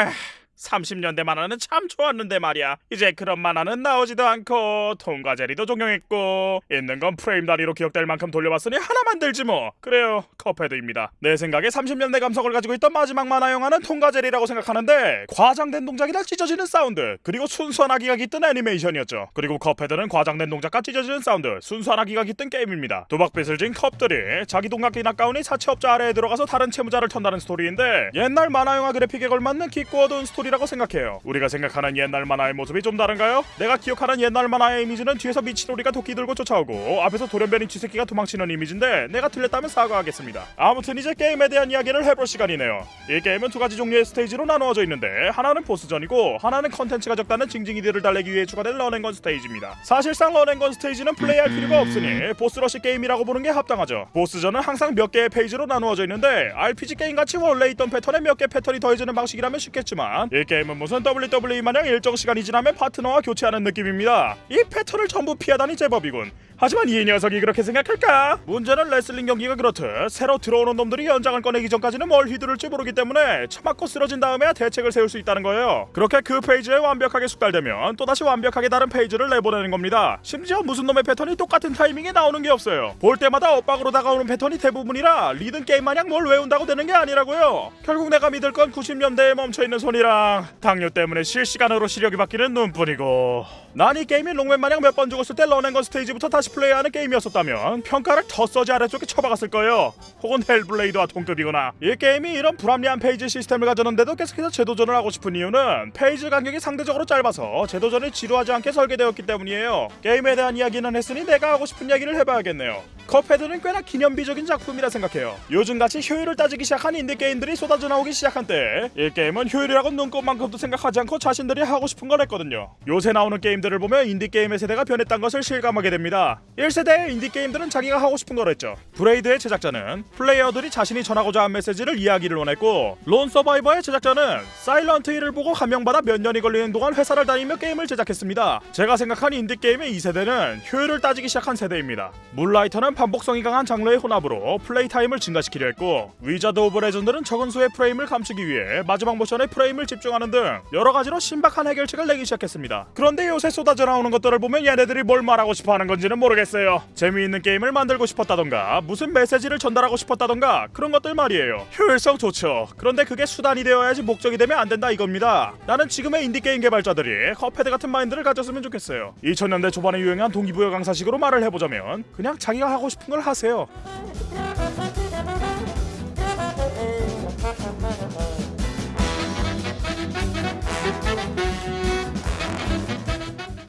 Ugh. 30년대 만화는 참 좋았는데 말이야. 이제 그런 만화는 나오지도 않고 톰과 제리도 종영했고 있는 건 프레임 단위로 기억될 만큼 돌려봤으니 하나 만들지 뭐. 그래요. 컵헤드입니다. 내 생각에 30년대 감성을 가지고 있던 마지막 만화 영화는 톰과 제리라고 생각하는데 과장된 동작이나 찢어지는 사운드 그리고 순수한 악의가 깃든 애니메이션이었죠. 그리고 컵헤드는 과장된 동작과 찢어지는 사운드 순수한 악의가 깃든 게임입니다. 도박빚을 진 컵들이 자기 돈 갚긴 아까우니 사채업자 아래에 들어가서 다른 채무자를 턴다는 스토리인데 옛날 만화 영화 그래픽에 걸맞는 어두운 스토리라고 생각해요. 우리가 생각하는 옛날 만화의 모습이 좀 다른가요? 내가 기억하는 옛날 만화의 이미지는 뒤에서 미친 오리가 도끼 들고 쫓아오고 앞에서 돌연변이 쥐새끼가 도망치는 이미지인데 내가 틀렸다면 사과하겠습니다. 아무튼 이제 게임에 대한 이야기를 해볼 시간이네요. 이 게임은 두 가지 종류의 스테이지로 나누어져 있는데 하나는 보스전이고 하나는 컨텐츠가 적다는 징징이들을 달래기 위해 추가된 run and gun 스테이지입니다. 사실상 run and gun 스테이지는 플레이할 필요가 없으니 boss rush 게임이라고 보는 게 합당하죠. 보스전은 항상 몇 개의 phase로 나누어져 있는데 RPG 게임 같이 원래 있던 패턴에 몇 개 패턴이 더해지는 방식이라면 쉽겠지만 이 게임은 무슨 WWE 마냥 일정 시간이 지나면 파트너와 교체하는 느낌입니다. 이 패턴을 전부 피하다니 제법이군. 하지만 이 녀석이 그렇게 생각할까? 문제는 레슬링 경기가 그렇듯 새로 들어오는 놈들이 연장을 꺼내기 전까지는 뭘 휘두를지 모르기 때문에 처맞고 쓰러진 다음에야 대책을 세울 수 있다는 거예요. 그렇게 그 phase에 완벽하게 숙달되면 또다시 완벽하게 다른 phase를 내보내는 겁니다. 심지어 무슨 놈의 패턴이 똑같은 타이밍에 나오는 게 없어요. 볼 때마다 엇박으로 다가오는 패턴이 대부분이라 리듬 게임 마냥 뭘 외운다고 되는 게 아니라고요. 결국 내가 믿을 건 90년대에 멈춰있는 손이랑 당뇨 때문에 실시간으로 시력이 바뀌는 눈뿐이고 난 이 게임이 록맨 마냥 몇 번 죽었을 때 run and gun 스테이지부터 다시 플레이하는 게임이었었다면 평가를 The Surge 아래쪽에 쳐박았을 거예요. 혹은 헬블레이드와 동급이거나 이 게임이 이런 불합리한 phase 시스템을 가졌는데도 계속해서 재도전을 하고 싶은 이유는 phase 간격이 상대적으로 짧아서 재도전이 지루하지 않게 설계되었기 때문이에요. 게임에 대한 이야기는 했으니 내가 하고 싶은 이야기를 해봐야겠네요. 컵헤드는 꽤나 기념비적인 작품이라 생각해요. 요즘같이 효율을 따지기 시작한 인디 게임들이 쏟아져 나오기 시작한 때 이 게임은 효율이라고 눈꼽만큼도 생각하지 않고 자신들이 하고 싶은 걸 했거든요. 요새 나오는 게임들을 보면 인디 게임의 세대가 변했다는 것을 실감하게 됩니다. 1세대의 인디 게임들은 자기가 하고 싶은 걸 했죠. 브레이드의 제작자는 플레이어들이 자신이 전하고자 한 메시지를 이해하기를 원했고 론 서바이버의 제작자는 사일런트 힐을 보고 감명받아 몇 년이 걸리는 동안 회사를 다니며 게임을 제작했습니다. 제가 생각한 인디 게임의 2세대는 효율을 따지기 시작한 세대입니다. 문라이터는 반복성이 강한 장르의 혼합으로 플레이 타임을 증가시키려 했고 위자드 오브 레전드는 적은 수의 프레임을 감추기 위해 마지막 모션의 프레임을 집중하는 등 여러 가지로 신박한 해결책을 내기 시작했습니다. 그런데 요새 쏟아져 나오는 것들을 보면 얘네들이 뭘 말하고 싶어 하는 건지는 모르겠어요. 재미있는 게임을 만들고 싶었다던가 무슨 메시지를 전달하고 싶었다던가 그런 것들 말이에요. 효율성 좋죠. 그런데 그게 수단이 되어야지 목적이 되면 안 된다 이겁니다. 나는 지금의 인디 게임 개발자들이 컵헤드 같은 마인드를 가졌으면 좋겠어요. 2000년대 초반에 유행한 동기부여 강사식으로 말을 해보자면 그냥 자기가 하고 싶은 걸 하세요.